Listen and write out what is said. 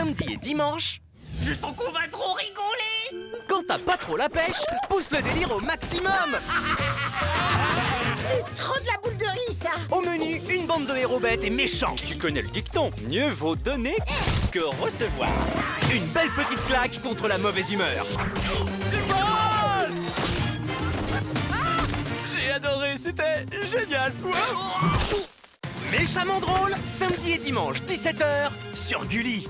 samedi et dimanche. Je sens qu'on va trop rigoler Quand t'as pas trop la pêche, pousse le délire au maximum C'est trop de la boule de riz, ça Au menu, une bande de héros bêtes et méchants. Tu connais le dicton, mieux vaut donner que recevoir. Une belle petite claque contre la mauvaise humeur. J'ai adoré, c'était génial. Méchamment drôle, samedi et dimanche, 17h, sur Gulli.